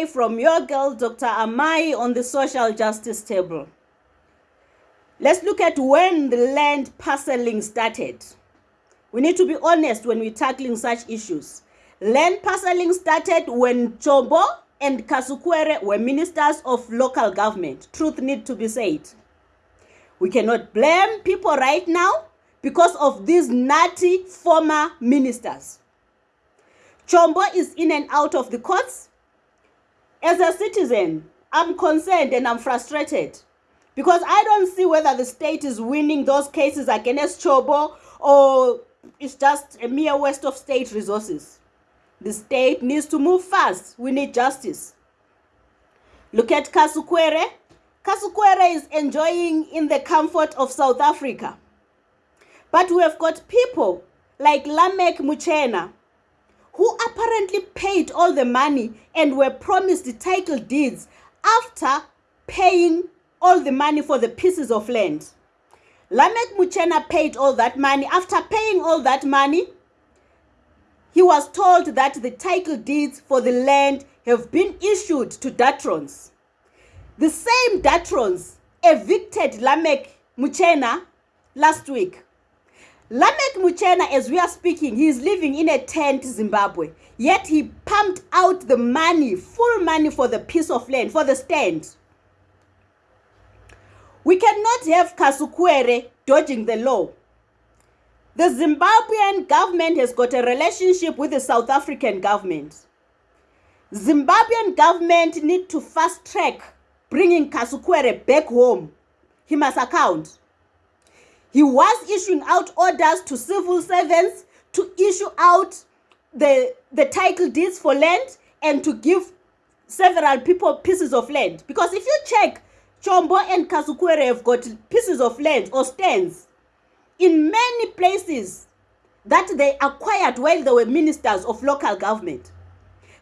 today from your girl, Dr. Amai, on the social justice table. Let's look at when the land parceling started. We need to be honest when we're tackling such issues. Land parceling started when Chombo and Kasukwere were ministers of local government. Truth need to be said. We cannot blame people right now because of these nutty former ministers. Chombo is in and out of the courts. As a citizen, I'm concerned and I'm frustrated because I don't see whether the state is winning those cases against Chombo or it's just a mere waste of state resources. The state needs to move fast. We need justice. Look at Kasukwere. Kasukwere is enjoying in the comfort of South Africa. But we have got people like Lamek Muchena apparently paid all the money and were promised title deeds after paying all the money for the pieces of land. Lamek Muchena paid all that money. After paying all that money, he was told that the title deeds for the land have been issued to Datrons. The same Datrons evicted Lamek Muchena last week. Lamek Muchena, as we are speaking, he is living in a tent, Zimbabwe. Yet he pumped out the money, full money for the piece of land, for the stand. We cannot have Kasukwere dodging the law. The Zimbabwean government has got a relationship with the South African government. Zimbabwean government need to fast track bringing Kasukwere back home. He must account. He was issuing out orders to civil servants to issue out the, the title deeds for land and to give several people pieces of land. Because if you check, Chombo and Kasukwere have got pieces of land or stands in many places that they acquired while they were ministers of local government.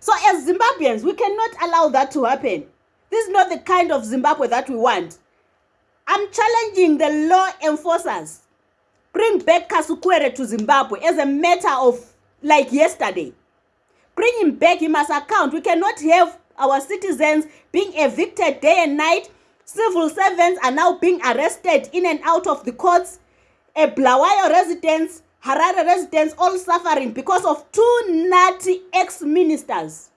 So as Zimbabweans, we cannot allow that to happen. This is not the kind of Zimbabwe that we want. I'm challenging the law enforcers. Bring back Kasukwere to Zimbabwe as a matter of like yesterday. Bring him back, he must account. We cannot have our citizens being evicted day and night. Civil servants are now being arrested in and out of the courts. A Bulawayo residents, Harare residents, all suffering because of two nutty ex-ministers.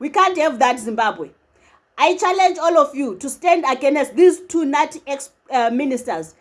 We can't have that Zimbabwe. I challenge all of you to stand against these two nutty ex-ministers. Uh,